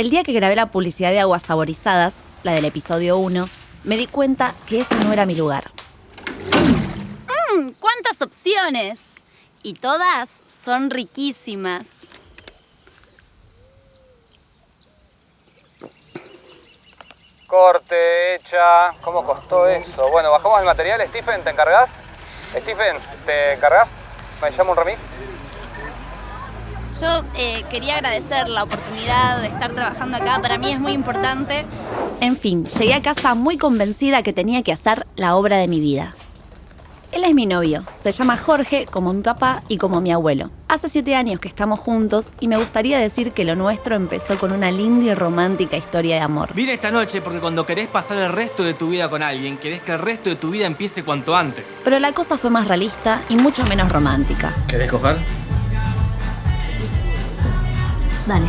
El día que grabé la publicidad de aguas saborizadas, la del episodio 1, me di cuenta que ese no era mi lugar. ¡Mmm! ¡Cuántas opciones! Y todas son riquísimas. Corte, hecha. ¿Cómo costó eso? Bueno, bajamos el material. Stephen, ¿te encargas? Stephen, ¿te encargas? Me llamo un remis. Yo eh, quería agradecer la oportunidad de estar trabajando acá. Para mí es muy importante. En fin, llegué a casa muy convencida que tenía que hacer la obra de mi vida. Él es mi novio. Se llama Jorge, como mi papá y como mi abuelo. Hace siete años que estamos juntos y me gustaría decir que lo nuestro empezó con una linda y romántica historia de amor. Vine esta noche porque cuando querés pasar el resto de tu vida con alguien, querés que el resto de tu vida empiece cuanto antes. Pero la cosa fue más realista y mucho menos romántica. ¿Querés coger? Dale.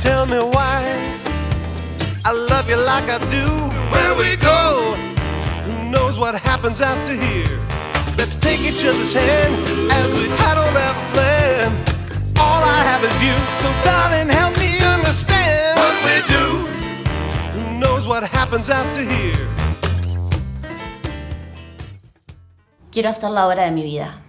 Tell me why I love you like I do. Where we go, who knows what happens after here? Let's take each other's hand after here? Quiero hacer la obra de mi vida.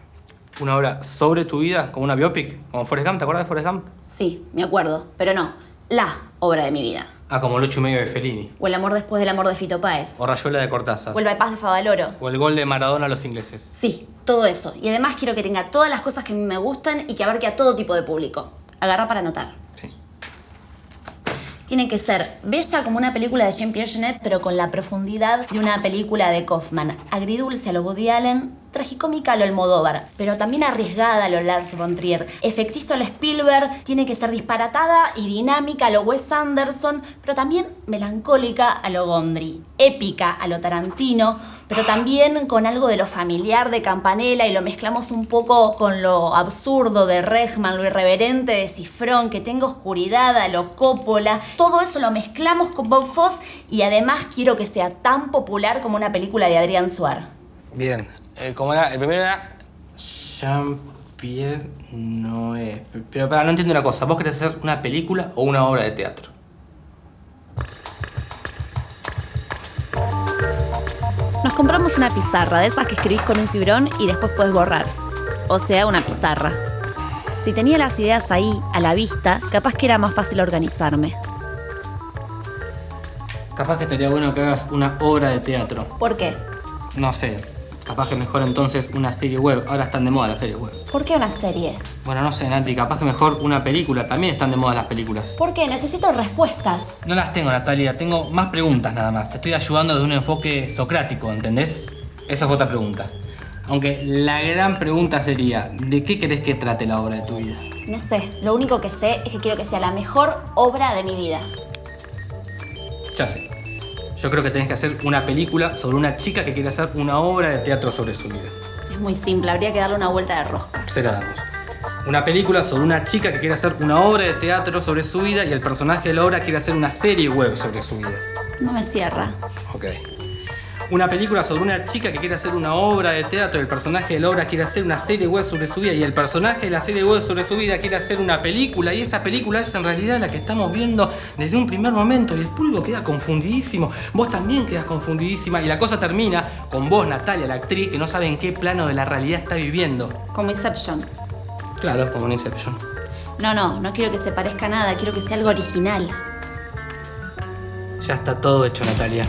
Una obra sobre tu vida, como una biopic, como Forrest Gump, ¿te acuerdas de Forrest Gump? Sí, me acuerdo, pero no. La obra de mi vida. Ah, como el ocho y medio de Fellini. O el amor después del amor de Fito Páez. O Rayuela de Cortázar. O el bypass de Favaloro. O el gol de Maradona a los ingleses. Sí, todo eso. Y además quiero que tenga todas las cosas que me gustan y que abarque a todo tipo de público. Agarra para anotar. Tiene que ser bella como una película de Jean-Pierre Jeunet, pero con la profundidad de una película de Kaufman. Agridulce a lo Woody Allen, tragicómica a lo Almodóvar, pero también arriesgada a lo Lars von Trier. Efectista a lo Spielberg, tiene que ser disparatada y dinámica a lo Wes Anderson, pero también melancólica a lo Gondry. Épica a lo Tarantino, pero también con algo de lo familiar de Campanella y lo mezclamos un poco con lo absurdo de Regman, lo irreverente de Cifrón, que tenga oscuridad a lo Coppola. Todo eso lo mezclamos con Bob Foss y además quiero que sea tan popular como una película de Adrián Suar. Bien. Eh, como era, el primero era Jean-Pierre Noé. Pero para, no entiendo una cosa. ¿Vos querés hacer una película o una obra de teatro? Nos compramos una pizarra, de esas que escribís con un fibrón y después puedes borrar. O sea, una pizarra. Si tenía las ideas ahí, a la vista, capaz que era más fácil organizarme. Capaz que estaría bueno que hagas una obra de teatro. ¿Por qué? No sé. Capaz que mejor entonces una serie web. Ahora están de moda las series web. ¿Por qué una serie? Bueno, no sé, Nati. Capaz que mejor una película. También están de moda las películas. ¿Por qué? Necesito respuestas. No las tengo, Natalia. Tengo más preguntas nada más. Te estoy ayudando desde un enfoque socrático, ¿entendés? Esa fue otra pregunta. Aunque la gran pregunta sería, ¿de qué querés que trate la obra de tu vida? No sé, lo único que sé es que quiero que sea la mejor obra de mi vida. Ya sé. Yo creo que tenés que hacer una película sobre una chica que quiere hacer una obra de teatro sobre su vida. Es muy simple, habría que darle una vuelta de rosca. Se la damos. Una película sobre una chica que quiere hacer una obra de teatro sobre su vida y el personaje de la obra quiere hacer una serie web sobre su vida. No me cierra. Ok. Una película sobre una chica que quiere hacer una obra de teatro el personaje de la obra quiere hacer una serie web sobre su vida y el personaje de la serie web sobre su vida quiere hacer una película y esa película es en realidad la que estamos viendo desde un primer momento y el público queda confundidísimo, vos también quedas confundidísima y la cosa termina con vos, Natalia, la actriz, que no sabe en qué plano de la realidad está viviendo. Como Inception. Claro, como en Inception. No, no, no quiero que se parezca a nada, quiero que sea algo original. Ya está todo hecho, Natalia.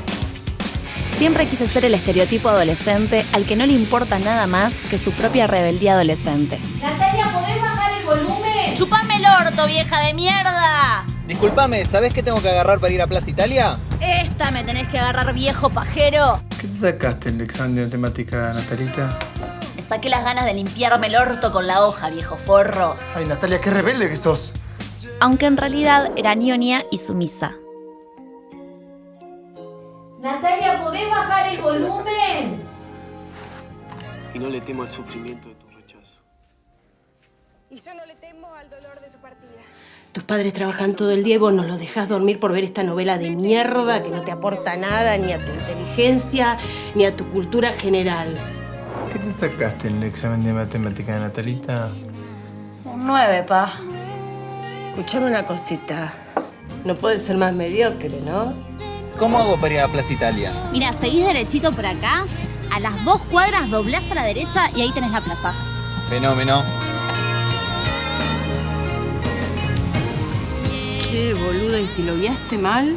Siempre quise ser el estereotipo adolescente al que no le importa nada más que su propia rebeldía adolescente. Natalia, ¿podés bajar el volumen? ¡Chupame el orto, vieja de mierda! Disculpame, ¿sabés qué tengo que agarrar para ir a Plaza Italia? Esta me tenés que agarrar, viejo pajero. ¿Qué te sacaste en el examen de matemática, Natalita? Me saqué las ganas de limpiarme el orto con la hoja, viejo forro. Ay, Natalia, qué rebelde que sos. Aunque en realidad era ñoña y sumisa. Y no le temo al sufrimiento de tu rechazo. Y yo no le temo al dolor de tu partida. Tus padres trabajan todo el día y vos no los dejás dormir por ver esta novela de mierda que no te aporta nada ni a tu inteligencia ni a tu cultura general. ¿Qué te sacaste en el examen de matemática de Natalita? Un 9, pa. Escuchame una cosita. No puedes ser más mediocre, ¿no? ¿Cómo hago para ir a Plaza Italia? Mira, seguís derechito por acá, a las dos cuadras doblás a la derecha y ahí tenés la plaza. Fenómeno. Che, boluda, ¿y si lo guiaste mal?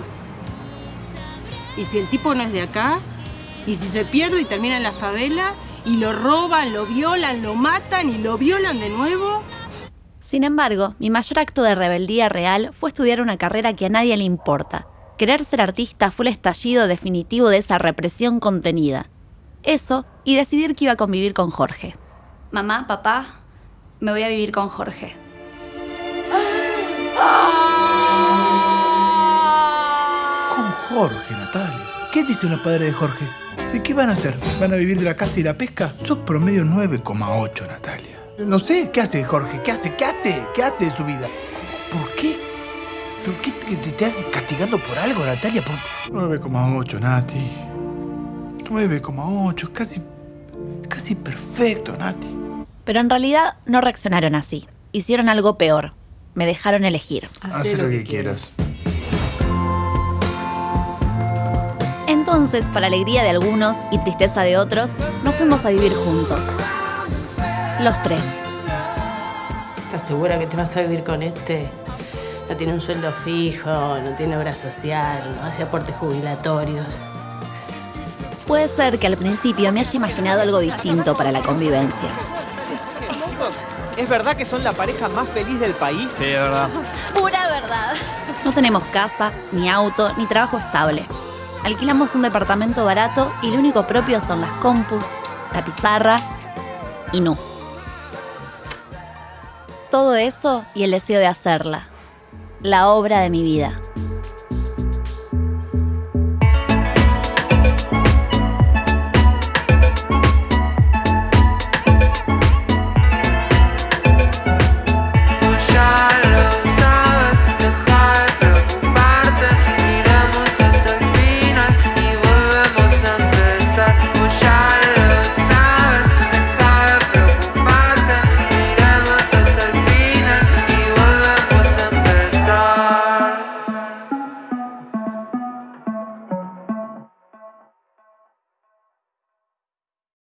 ¿Y si el tipo no es de acá? ¿Y si se pierde y termina en la favela? ¿Y lo roban, lo violan, lo matan y lo violan de nuevo? Sin embargo, mi mayor acto de rebeldía real fue estudiar una carrera que a nadie le importa. Querer ser artista fue el estallido definitivo de esa represión contenida. Eso y decidir que iba a convivir con Jorge. Mamá, papá, me voy a vivir con Jorge. Con Jorge, Natalia. ¿Qué dice los padres de Jorge? ¿De qué van a hacer? ¿Van a vivir de la caza y la pesca? Sos promedio 9,8, Natalia. No sé, ¿qué hace Jorge? ¿Qué hace? ¿Qué hace? ¿Qué hace de su vida? ¿Por qué? ¿Por qué te, te estás castigando por algo, Natalia? Por... 9,8, Nati. 9,8, es casi. casi perfecto, Nati. Pero en realidad no reaccionaron así. Hicieron algo peor. Me dejaron elegir. Haz lo que quieras. Entonces, para alegría de algunos y tristeza de otros, nos fuimos a vivir juntos. Los tres. ¿Estás segura que te vas a vivir con este? No tiene un sueldo fijo, no tiene obra social, no hace aportes jubilatorios. Puede ser que al principio me haya imaginado algo distinto para la convivencia. ¿Es verdad que son la pareja más feliz del país? Sí, es verdad. Pura verdad. No tenemos casa, ni auto, ni trabajo estable. Alquilamos un departamento barato y lo único propio son las compus, la pizarra y no. Todo eso y el deseo de hacerla. La obra de mi vida.